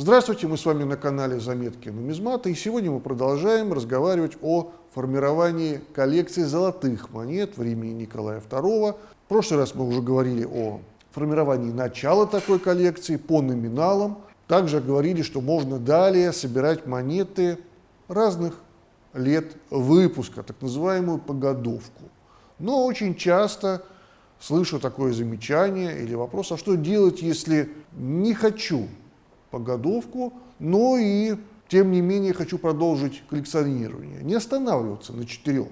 Здравствуйте, мы с вами на канале Заметки нумизмата, и сегодня мы продолжаем разговаривать о формировании коллекции золотых монет времени Николая II. В прошлый раз мы уже говорили о формировании начала такой коллекции по номиналам. Также говорили, что можно далее собирать монеты разных лет выпуска, так называемую погодовку. Но очень часто слышу такое замечание или вопрос, а что делать, если не хочу погодовку, но и, тем не менее, хочу продолжить коллекционирование. Не останавливаться на четырех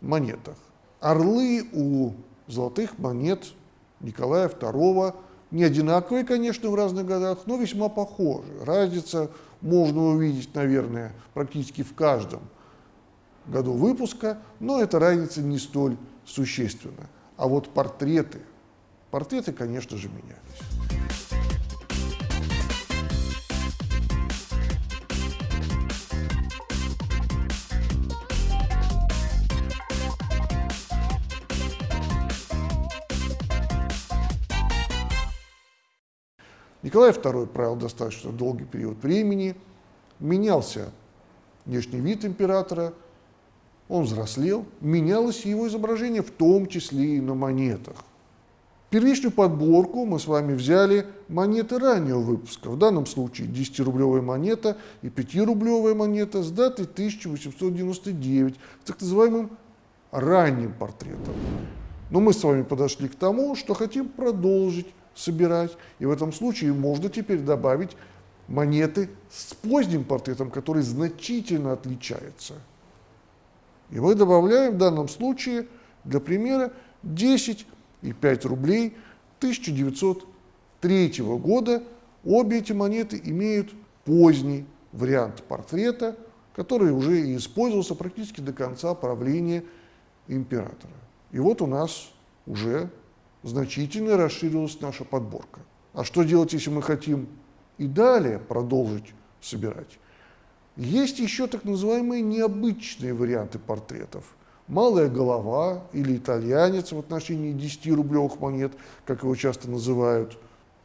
монетах. Орлы у золотых монет Николая II не одинаковые, конечно, в разных годах, но весьма похожи. Разница можно увидеть, наверное, практически в каждом году выпуска, но эта разница не столь существенна. А вот портреты, портреты, конечно же, менялись. Николай II правил достаточно долгий период времени, менялся внешний вид императора, он взрослел, менялось его изображение, в том числе и на монетах. Первичную подборку мы с вами взяли монеты раннего выпуска, в данном случае 10-рублевая монета и 5-рублевая монета с датой 1899, с так называемым ранним портретом. Но мы с вами подошли к тому, что хотим продолжить собирать, и в этом случае можно теперь добавить монеты с поздним портретом, который значительно отличается. И мы добавляем в данном случае, для примера, 10 и 5 рублей 1903 года. Обе эти монеты имеют поздний вариант портрета, который уже и использовался практически до конца правления императора. И вот у нас уже значительно расширилась наша подборка. А что делать, если мы хотим и далее продолжить собирать? Есть еще так называемые необычные варианты портретов. Малая голова или итальянец в отношении 10-рублевых монет, как его часто называют.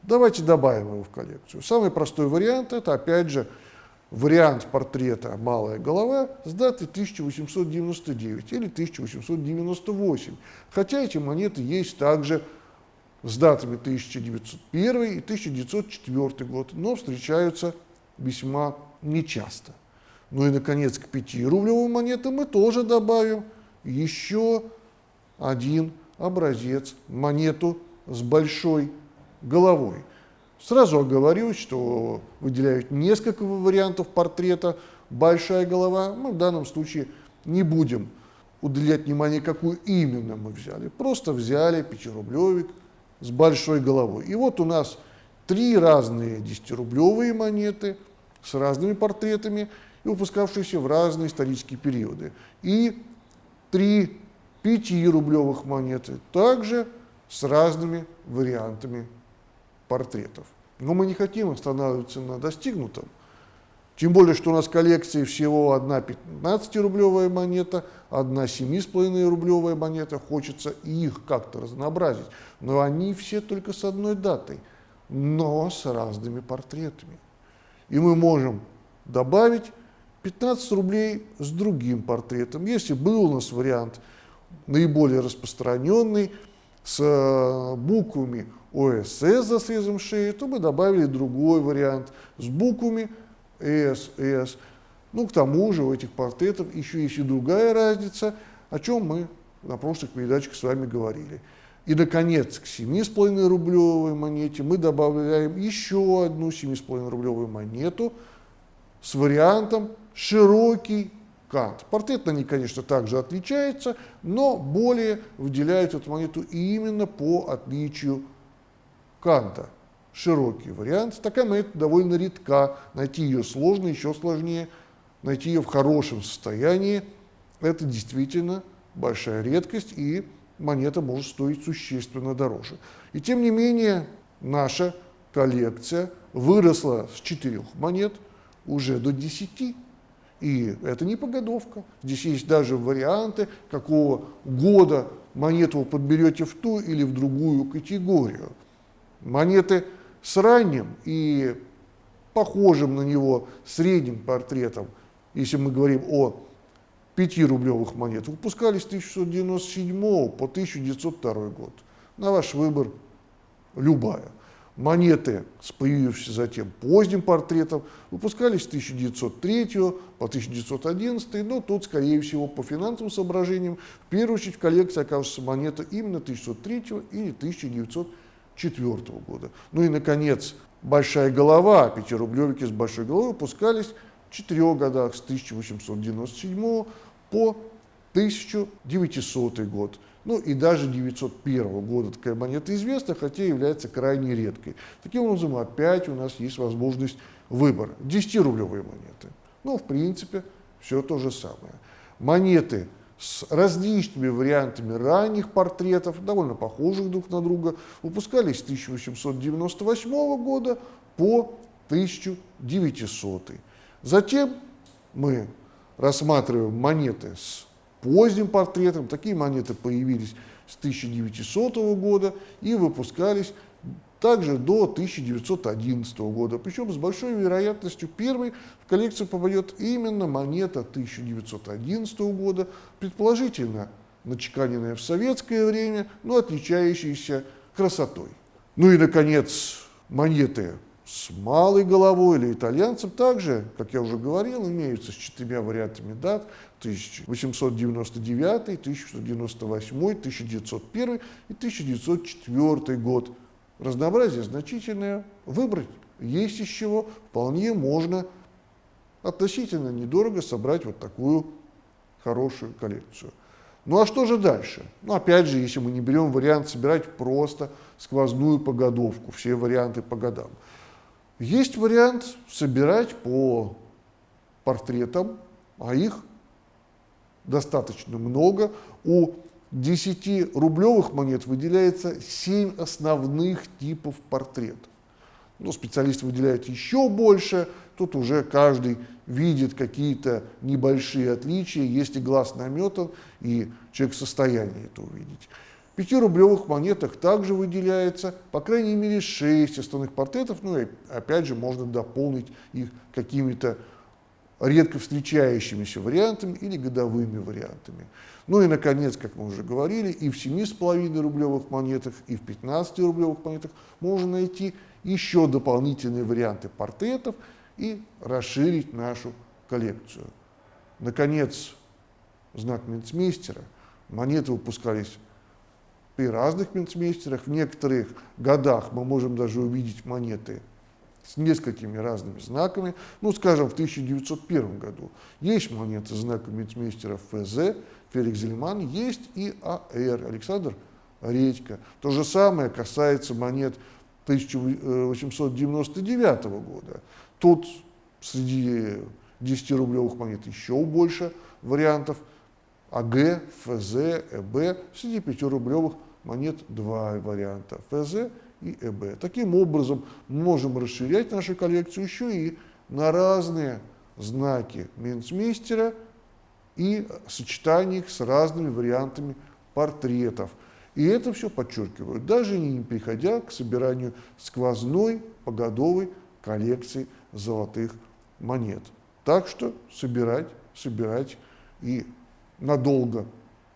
Давайте добавим его в коллекцию. Самый простой вариант – это, опять же, вариант портрета «Малая голова» с даты 1899 или 1898. Хотя эти монеты есть также с датами 1901 и 1904 год, но встречаются весьма нечасто. Ну и, наконец, к 5-рублевым монетам мы тоже добавим еще один образец, монету с большой головой. Сразу оговорюсь, что выделяют несколько вариантов портрета «большая голова». Мы в данном случае не будем уделять внимание, какую именно мы взяли. Просто взяли пятирублевик с большой головой. И вот у нас три разные десятирублевые монеты с разными портретами и выпускавшиеся в разные исторические периоды. И три пятирублевых монеты также с разными вариантами портретов. Но мы не хотим останавливаться на достигнутом. Тем более, что у нас в коллекции всего одна 15-рублевая монета, одна 7,5-рублевая монета. Хочется их как-то разнообразить. Но они все только с одной датой, но с разными портретами. И мы можем добавить 15 рублей с другим портретом. Если был у нас вариант наиболее распространенный, с э, буквами ОСС за срезом шеи, то мы добавили другой вариант с буквами СС. Ну, к тому же у этих портретов еще есть и другая разница, о чем мы на прошлых передачах с вами говорили. И, наконец, к 7,5 рублевой монете мы добавляем еще одну 7,5 рублевую монету с вариантом широкий кант. Портрет на ней, конечно, также отличается, но более выделяют эту монету именно по отличию канта. Широкий вариант. Такая монета довольно редка. Найти ее сложно, еще сложнее. Найти ее в хорошем состоянии – это действительно большая редкость, и монета может стоить существенно дороже. И тем не менее, наша коллекция выросла с четырех монет уже до десяти. И это не погодовка. Здесь есть даже варианты, какого года монету вы подберете в ту или в другую категорию. Монеты с ранним и похожим на него средним портретом, если мы говорим о 5-рублевых монетах, выпускались с 1697 по 1902 год. На ваш выбор любая. Монеты с появившимся затем поздним портретом выпускались с 1903 по 1911, но тут, скорее всего, по финансовым соображениям, в первую очередь в коллекции окажется монета именно 1903 или 1904 года. Ну и, наконец, большая голова, пятирублевики с большой головой выпускались в четырех годах с 1897 по 1900 год. Ну и даже 901 года такая монета известна, хотя является крайне редкой. Таким образом, опять у нас есть возможность выбора. 10-рублевые монеты. Ну, в принципе, все то же самое. Монеты с различными вариантами ранних портретов, довольно похожих друг на друга, выпускались с 1898 года по 1900. Затем мы рассматриваем монеты с поздним портретом. Такие монеты появились с 1900 года и выпускались также до 1911 года. Причем с большой вероятностью первой в коллекцию попадет именно монета 1911 года, предположительно начеканенная в советское время, но отличающаяся красотой. Ну и, наконец, монеты с малой головой или итальянцем также, как я уже говорил, имеются с четырьмя вариантами дат 1899, 1698, 1901 и 1904 год. Разнообразие значительное, выбрать есть из чего, вполне можно относительно недорого собрать вот такую хорошую коллекцию. Ну а что же дальше? Ну опять же, если мы не берем вариант собирать просто сквозную погодовку, все варианты по годам. Есть вариант собирать по портретам, а их достаточно много. У 10-рублевых монет выделяется 7 основных типов портретов. Но специалисты выделяют еще больше, тут уже каждый видит какие-то небольшие отличия, если глаз наметан, и человек в состоянии это увидеть. Пятирублевых монетах также выделяется, по крайней мере, 6 основных портретов, ну и опять же можно дополнить их какими-то редко встречающимися вариантами или годовыми вариантами. Ну и, наконец, как мы уже говорили, и в 7,5 рублевых монетах, и в 15 рублевых монетах можно найти еще дополнительные варианты портретов и расширить нашу коллекцию. Наконец, знак Минцмейстера. Монеты выпускались при разных минцмейстерах. В некоторых годах мы можем даже увидеть монеты с несколькими разными знаками. Ну, скажем, в 1901 году есть монеты с знаком минцмейстера ФЗ, Феликс Зельман, есть и АР, Александр Редько. То же самое касается монет 1899 года. Тут среди 10-рублевых монет еще больше вариантов. АГ, ФЗ, ЭБ, среди 5-рублевых монет два варианта ФЗ и ЭБ. Таким образом, можем расширять нашу коллекцию еще и на разные знаки Минцмейстера и сочетание их с разными вариантами портретов. И это все подчеркиваю, даже не переходя к собиранию сквозной погодовой коллекции золотых монет. Так что собирать, собирать и надолго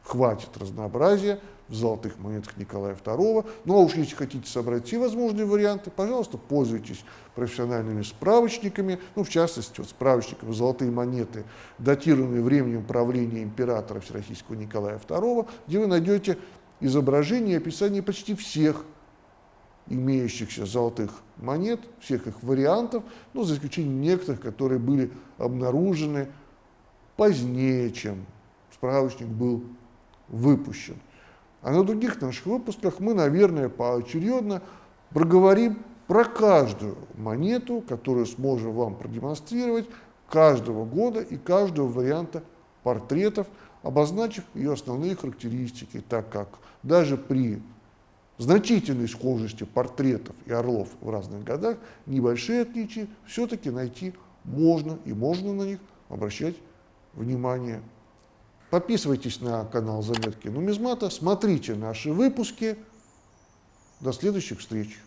хватит разнообразия, в золотых монетах Николая II. Ну а уж если хотите собрать все возможные варианты, пожалуйста, пользуйтесь профессиональными справочниками, ну в частности вот справочником «Золотые монеты», датированные временем правления императора Всероссийского Николая II, где вы найдете изображение и описание почти всех имеющихся золотых монет, всех их вариантов, ну, за исключением некоторых, которые были обнаружены позднее, чем справочник был выпущен. А на других наших выпусках мы, наверное, поочередно проговорим про каждую монету, которую сможем вам продемонстрировать каждого года и каждого варианта портретов, обозначив ее основные характеристики, так как даже при значительной схожести портретов и орлов в разных годах небольшие отличия все-таки найти можно и можно на них обращать внимание. Подписывайтесь на канал Заметки Нумизмата, смотрите наши выпуски. До следующих встреч!